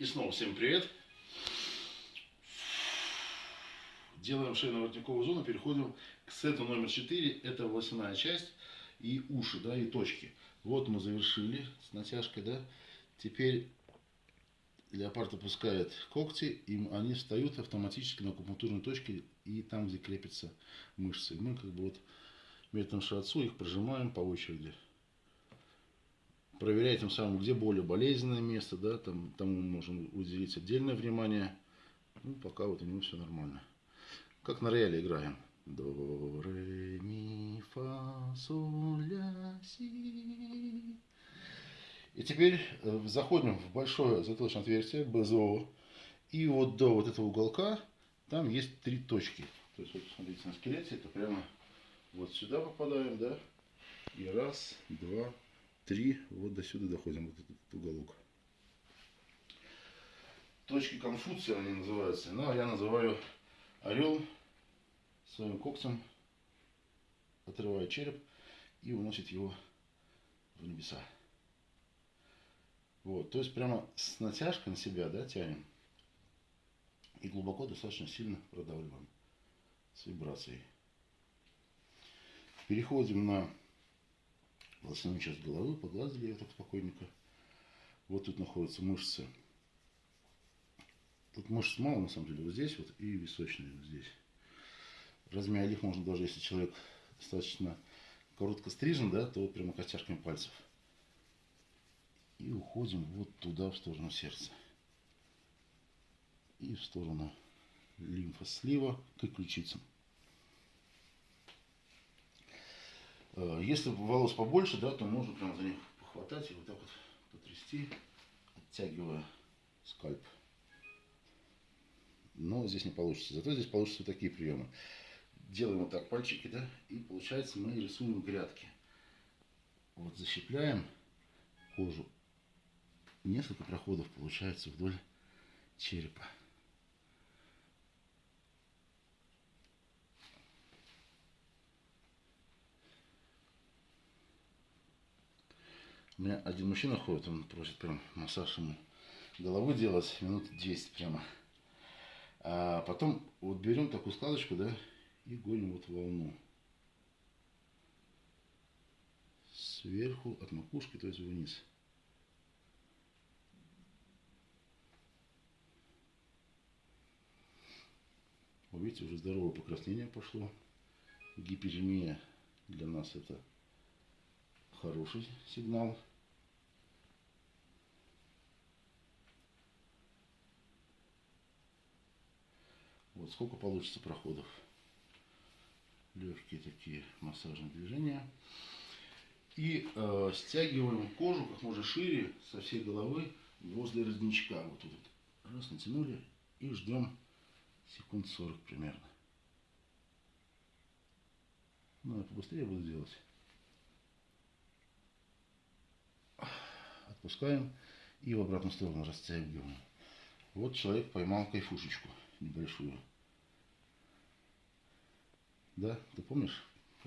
И снова всем привет. Делаем шейно-воротниковую зону, переходим к сету номер 4. Это волосяная часть и уши, да, и точки. Вот мы завершили с натяжкой, да. Теперь леопард опускает когти, и они встают автоматически на акупунктурной точке и там, где крепятся мышцы. И мы как бы вот методом шиатсу их прожимаем по очереди проверяет тем самым, где более болезненное место, да, там, тому мы можем уделить отдельное внимание. Ну, пока вот у него все нормально. Как на рояле играем. До, ре, ми, фа, соль, ля, си. И теперь э, заходим в большое затылочное отверстие, БЗО. И вот до вот этого уголка там есть три точки. То есть вот смотрите на скелете, это прямо вот сюда попадаем, да. И раз, два, три, вот до сюда доходим, вот этот уголок. Точки Конфуция они называются. Ну, а я называю орел своим когтем, отрывает череп и уносит его в небеса. Вот, то есть прямо с натяжкой на себя, да, тянем. И глубоко достаточно сильно продавливаем с вибрацией. Переходим на волосяную часть головы, погладили ее так спокойненько. Вот тут находятся мышцы. Тут мышц мало, на самом деле, вот здесь вот и височные вот здесь. Размяли их можно даже, если человек достаточно коротко стрижен, да, то прямо костяшками пальцев. И уходим вот туда, в сторону сердца. И в сторону лимфослива к ключицам. Э, если волос побольше, да, то можно прям за них похватать и вот так вот потрясти, оттягивая скальп. Но здесь не получится. Зато здесь получатся вот такие приемы. Делаем вот так пальчики, да, и получается мы рисуем грядки. Вот защипляем кожу. Несколько проходов получается вдоль черепа. У меня один мужчина ходит, он просит прям массаж ему головы делать минут 10 прямо. А потом вот берем такую складочку, да, и гоним вот волну. Сверху от макушки, то есть вниз. Вы видите, уже здоровое покраснение пошло. Гиперемия для нас это хороший сигнал. Вот сколько получится проходов. Легкие такие массажные движения. И э, стягиваем кожу как можно шире со всей головы возле родничка. Вот тут раз натянули и ждем секунд 40 примерно. Ну, я побыстрее буду делать. Отпускаем и в обратную сторону растягиваем. Вот человек поймал кайфушечку небольшую. Да, ты помнишь?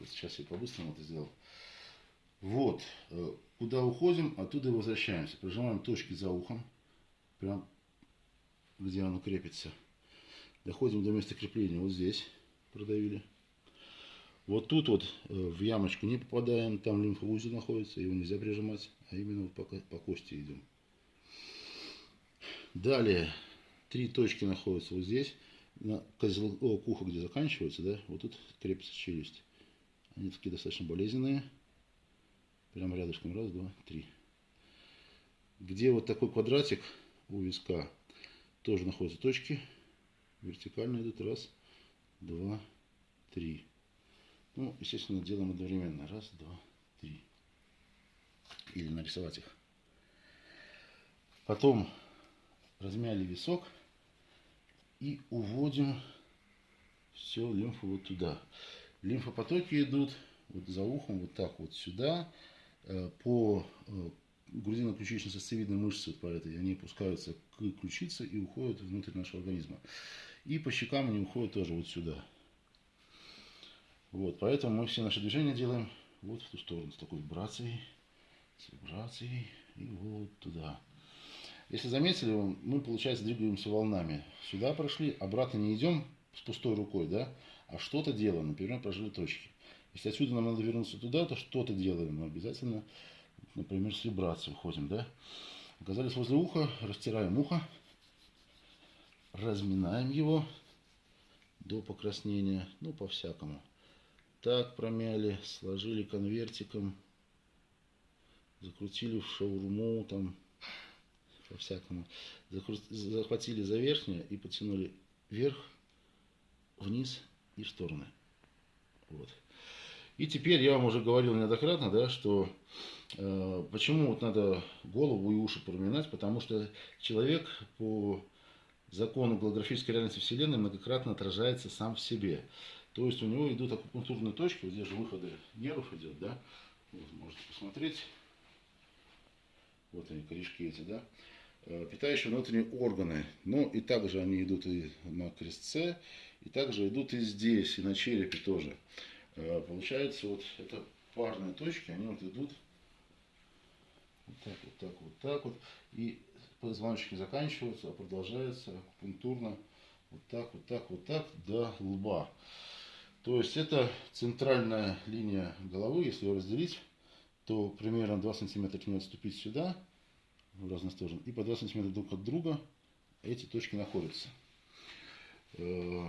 Сейчас я по-быстрому это сделал. Вот, э, куда уходим, оттуда и возвращаемся. Прожимаем точки за ухом, прям где оно крепится. Доходим до места крепления, вот здесь продавили. Вот тут вот э, в ямочку не попадаем, там лимфоузел находится, его нельзя прижимать, а именно вот по, по кости идем. Далее, три точки находятся вот здесь на козел, о, ухо, где заканчивается, да, вот тут крепится челюсть. Они такие достаточно болезненные. Прямо рядышком. Раз, два, три. Где вот такой квадратик у виска, тоже находятся точки. Вертикально идут. Раз, два, три. Ну, естественно, делаем одновременно. Раз, два, три. Или нарисовать их. Потом размяли висок и уводим все лимфу вот туда. Лимфопотоки идут вот за ухом вот так вот сюда э, по э, грудино-ключично-сосцевидной мышце вот по этой, они опускаются к ключице и уходят внутрь нашего организма. И по щекам они уходят тоже вот сюда. Вот, поэтому мы все наши движения делаем вот в ту сторону, с такой вибрацией, с вибрацией и вот туда. Если заметили, мы, получается, двигаемся волнами. Сюда прошли, обратно не идем с пустой рукой, да, а что-то делаем, например, прожили точки. Если отсюда нам надо вернуться туда, то что-то делаем. Мы обязательно, например, с вибрацией уходим, да. Оказались возле уха, растираем ухо, разминаем его до покраснения, ну, по-всякому. Так промяли, сложили конвертиком, закрутили в шаурму, там, по-всякому. Захватили за верхнее и потянули вверх, вниз и в стороны. Вот. И теперь я вам уже говорил неоднократно, да, что э, почему вот надо голову и уши проминать, потому что человек по закону голографической реальности Вселенной многократно отражается сам в себе. То есть у него идут акупунктурные точки, вот здесь же выходы нервов идет, да, вот, можете посмотреть, вот они, корешки эти, да, питающие внутренние органы. Но и также они идут и на крестце, и также идут и здесь, и на черепе тоже. Э, получается, вот это парные точки, они вот идут вот так, вот так, вот так вот. И позвоночники заканчиваются, а продолжается пунктурно вот так, вот так, вот так до лба. То есть это центральная линия головы, если ее разделить, то примерно 2 сантиметра к ней отступить сюда, в разные стороны, и по 2 сантиметра друг от друга эти точки находятся. Э,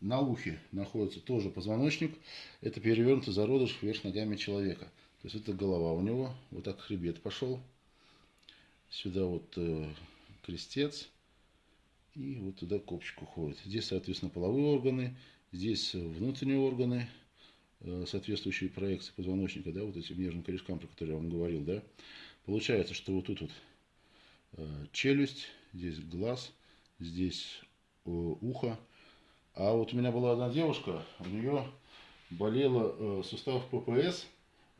на ухе находится тоже позвоночник. Это перевернутый зародыш вверх ногами человека. То есть это голова у него. Вот так хребет пошел. Сюда вот э, крестец. И вот туда копчик уходит. Здесь, соответственно, половые органы. Здесь внутренние органы, э, соответствующие проекции позвоночника, да, вот этим нежным корешкам, про которые я вам говорил, да. Получается, что вот тут вот челюсть, здесь глаз, здесь э, ухо, а вот у меня была одна девушка, у нее болела э, сустав ППС,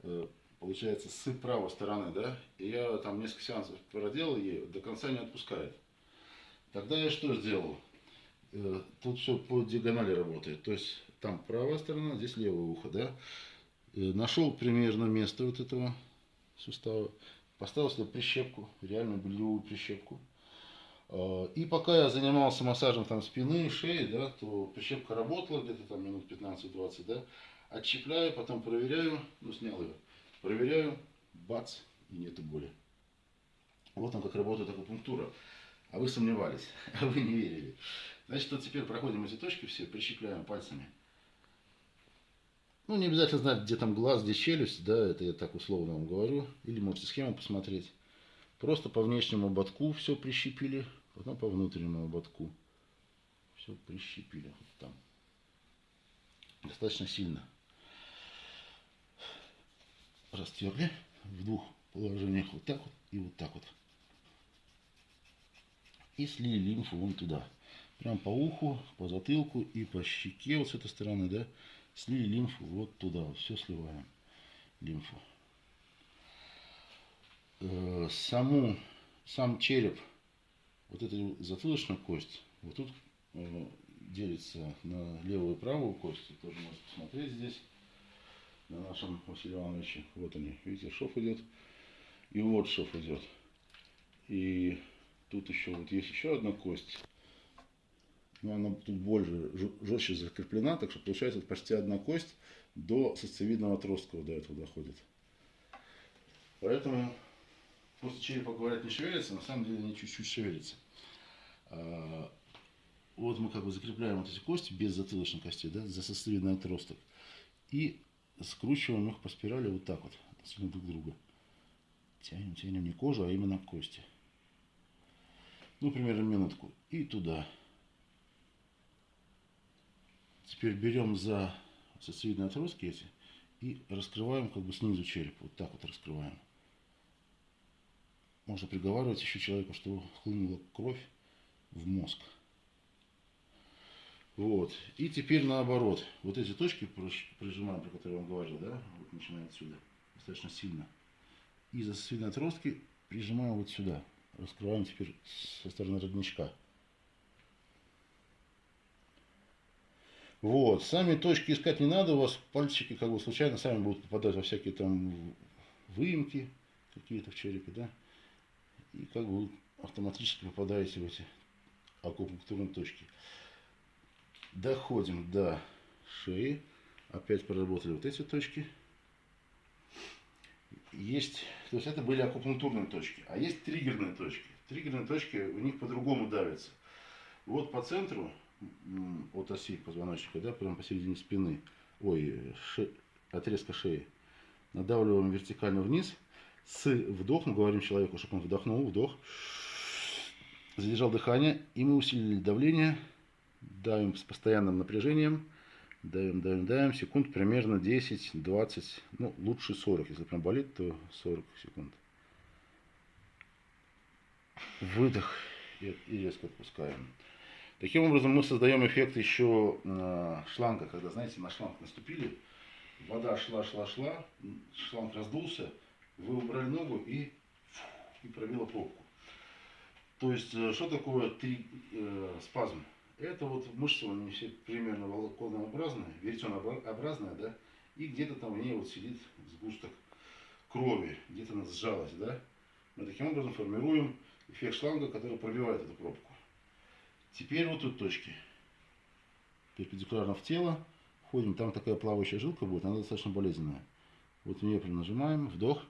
э, получается, с правой стороны, да, и я там несколько сеансов проделал ей, до конца не отпускает. Тогда я что сделал? Э, тут все по диагонали работает, то есть там правая сторона, здесь левое ухо, да. Э, нашел примерно место вот этого сустава, поставил сюда прищепку, реально болевую прищепку. Э, и пока я занимался массажем там спины, шеи, да, то прищепка работала где-то там минут 15-20, да. Отщепляю, потом проверяю, ну снял ее, проверяю, бац, и нету боли. Вот он как работает акупунктура. А вы сомневались, а вы не верили. Значит, вот теперь проходим эти точки все, прищепляем пальцами. Ну, не обязательно знать, где там глаз, где челюсть, да, это я так условно вам говорю. Или можете схему посмотреть. Просто по внешнему ободку все прищепили, потом по внутреннему ободку. Все прищепили вот там. Достаточно сильно. Растерли в двух положениях вот так вот и вот так вот. И слили лимфу вон туда. Прям по уху, по затылку и по щеке вот с этой стороны, да. Слили лимфу вот туда. Все сливаем. Лимфу. Э, саму, сам череп, вот эта затылочная кость, вот тут э, делится на левую и правую кость. Тоже можете посмотреть здесь, на нашем Василии Ивановиче. Вот они, видите, шов идет. И вот шов идет. И тут еще вот есть еще одна кость. Но она тут больше, жестче закреплена, так что получается почти одна кость до сосцевидного отростка до этого доходит. Поэтому Просто черепа, говорят, не шевелится, на самом деле они чуть-чуть шевелятся. А, вот мы как бы закрепляем вот эти кости без затылочной кости, да, за сосцевидный отросток. И скручиваем их по спирали вот так вот, друг друга. Тянем, тянем не кожу, а именно кости. Ну, примерно минутку. И туда. Теперь берем за сосцевидные отростки эти и раскрываем как бы снизу череп. Вот так вот раскрываем можно приговаривать еще человеку, что хлынула кровь в мозг. Вот. И теперь наоборот. Вот эти точки прижимаем, про которые я вам говорил, да, вот начиная отсюда, достаточно сильно. И за сосудистые отростки прижимаем вот сюда. Раскрываем теперь со стороны родничка. Вот. Сами точки искать не надо, у вас пальчики как бы случайно сами будут попадать во всякие там выемки какие-то в черепе, да и как бы автоматически попадаете в эти акупунктурные точки. Доходим до шеи. Опять проработали вот эти точки. Есть, то есть это были акупунктурные точки. А есть триггерные точки. Триггерные точки у них по-другому давятся. Вот по центру от оси позвоночника, да, прямо посередине спины, ой, ше, отрезка шеи, надавливаем вертикально вниз. С вдохом говорим человеку, чтобы он вдохнул, вдох, задержал дыхание, и мы усилили давление, давим с постоянным напряжением, давим, давим, давим, секунд примерно 10-20, ну лучше 40, если прям болит, то 40 секунд. Выдох и резко отпускаем. Таким образом мы создаем эффект еще э, шланга, когда, знаете, на шланг наступили, вода шла, шла, шла, шланг раздулся, вы убрали ногу и, и пробила пробку. То есть, э, что такое три, э, спазм? Это вот мышцы, они все примерно волоконообразные, веретенообразные, да, и где-то там в ней вот сидит сгусток крови, где-то она сжалась, да. Мы таким образом формируем эффект шланга, который пробивает эту пробку. Теперь вот тут точки. Перпендикулярно в тело. Входим, там такая плавающая жилка будет, она достаточно болезненная. Вот в нее прям нажимаем, вдох.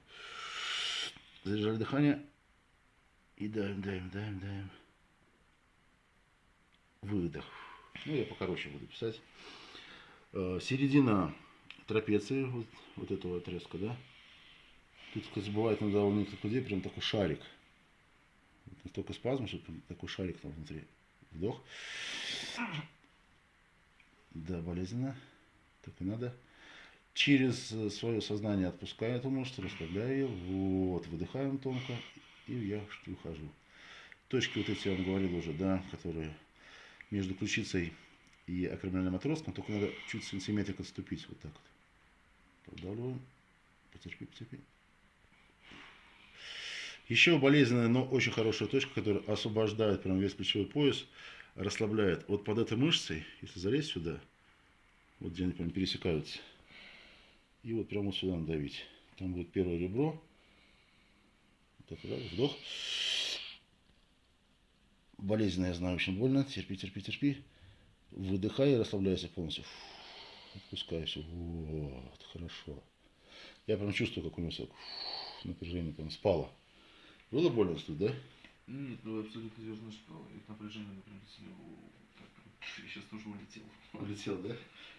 Задержали дыхание. И даем, даем, даем, даем. Выдох. Ну, я покороче буду писать. Э, середина трапеции, вот, вот этого отрезка, да. Тут, кстати, бывает иногда у некоторых людей прям такой шарик. Настолько спазм, что такой шарик там внутри. Вдох. Да, болезненно. Так и надо. Через э, свое сознание отпускаю эту мышцу, расслабляю ее. Вот, выдыхаем тонко. И я ухожу. Точки вот эти я вам говорил уже, да, которые между ключицей и акромиальным отростком, только надо чуть сантиметрик отступить. Вот так вот. Продавливаем. Потерпи, потерпи. Еще болезненная, но очень хорошая точка, которая освобождает прям весь плечевой пояс, расслабляет. Вот под этой мышцей, если залезть сюда, вот где они прям пересекаются, и вот прямо вот сюда надавить. Там будет первое ребро. Так, да, вдох. Болезненно, я знаю, очень больно. Терпи, терпи, терпи. Выдыхай и расслабляйся полностью. Отпускайся. Вот, хорошо. Я прям чувствую, как у него напряжение прям спало. Было больно тут, да? Нет, ну абсолютно верно, что это напряжение, например, я сейчас тоже улетел. Улетел, да?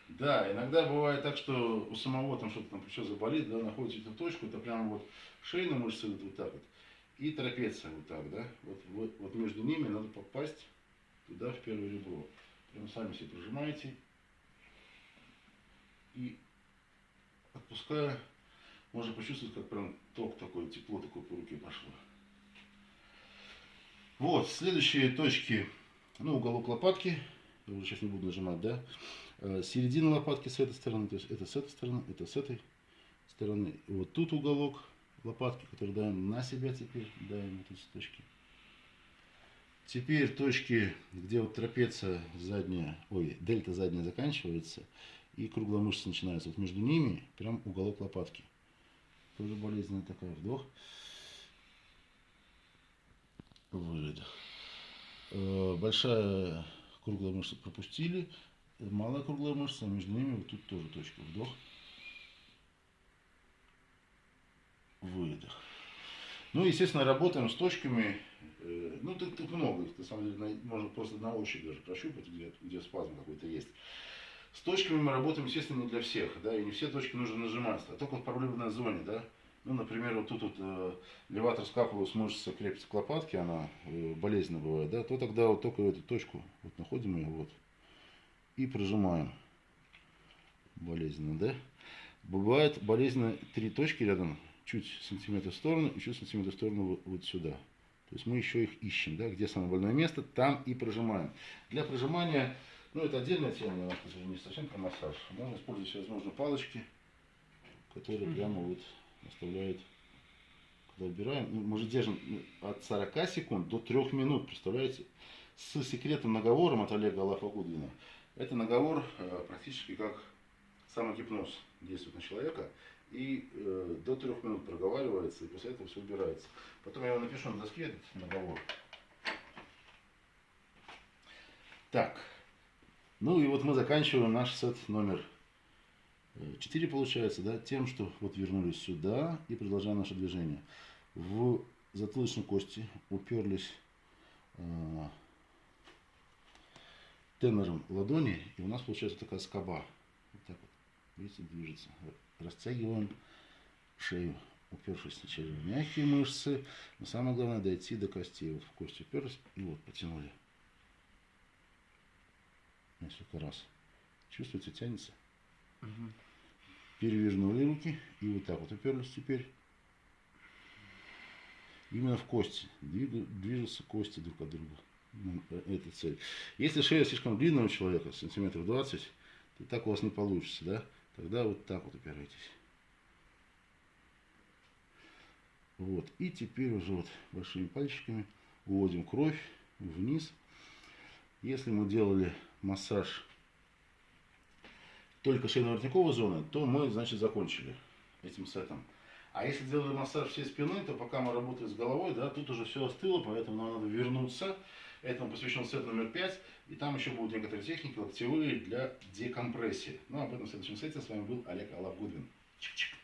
Да, иногда бывает так, что у самого там что-то там плечо заболит, да, находите эту точку, это прямо вот шейная мышца идут вот так вот, и трапеция вот так, да, вот, вот, вот между ними надо попасть туда, в первое ребро. Прямо сами себе прижимаете и отпуская, можно почувствовать, как прям ток такой, тепло такое по руке пошло. Вот, следующие точки, ну, уголок лопатки, я уже сейчас не буду нажимать, да, э, середина лопатки с этой стороны, то есть это с этой стороны, это с этой стороны. Вот тут уголок лопатки, который даем на себя теперь, даем вот эти точки. Теперь точки, где вот трапеция задняя, ой, дельта задняя заканчивается, и круглая мышца начинается. Вот между ними прям уголок лопатки. Тоже болезненная такая. Вдох. Выдох. Э, большая круглая мышца пропустили. Малая круглая мышца, между ними вот тут тоже точка. Вдох. Выдох. Ну, естественно, работаем с точками. Э, ну, тут, тут много их, на самом деле, можно просто на ощупь даже прощупать, где, где спазм какой-то есть. С точками мы работаем, естественно, не для всех, да, и не все точки нужно нажимать, а только в проблемной зоне, да. Ну, например, вот тут вот э, леватор скапулус мышца крепится к лопатке, она э, болезненно бывает, да, то тогда вот только эту точку вот находим ее вот и прожимаем. Болезненно, да? Бывает болезненно три точки рядом, чуть сантиметр в сторону и чуть сантиметр в сторону вот, сюда. То есть мы еще их ищем, да, где самое больное место, там и прожимаем. Для прожимания, ну это отдельная тема, немножко, не совсем про массаж. Можно использовать всевозможные палочки, которые прямо вот оставляет, когда убираем, ну, мы же держим ну, от 40 секунд до 3 минут, представляете? С секретным наговором от Олега Алафагудвина. Это наговор э, практически как самогипноз действует на человека. и э, до трех минут проговаривается, и после этого все убирается. Потом я его напишу на доске этот наговор. Так, ну и вот мы заканчиваем наш сет номер 4 получается, да, тем, что вот вернулись сюда и продолжаем наше движение. В затылочной кости уперлись э, тенором ладони, и у нас получается такая скоба. Вот так вот, видите, движется. Растягиваем шею, упершись сначала в мягкие мышцы, но самое главное дойти до костей. Вот в кости уперлись и вот потянули. Несколько раз. Чувствуете, тянется? Мгм. Перевернули руки и вот так вот уперлись теперь. Именно в кости. Движутся кости друг от друга. Ну, э, Это цель. Если шея слишком длинная у человека, сантиметров 20, то так у вас не получится, да? Тогда вот так вот упирайтесь. Вот. И теперь уже вот большими пальчиками уводим кровь вниз. Если мы делали массаж только шейно-воротниковой зоны, то мы, значит, закончили этим сетом. А если делали массаж всей спины, то пока мы работаем с головой, да, тут уже все остыло, поэтому нам надо вернуться. Этому посвящен сет номер 5. И там еще будут некоторые техники локтевые для декомпрессии. Ну, об этом в следующем сете. С вами был Олег Алабгудвин. Чик-чик.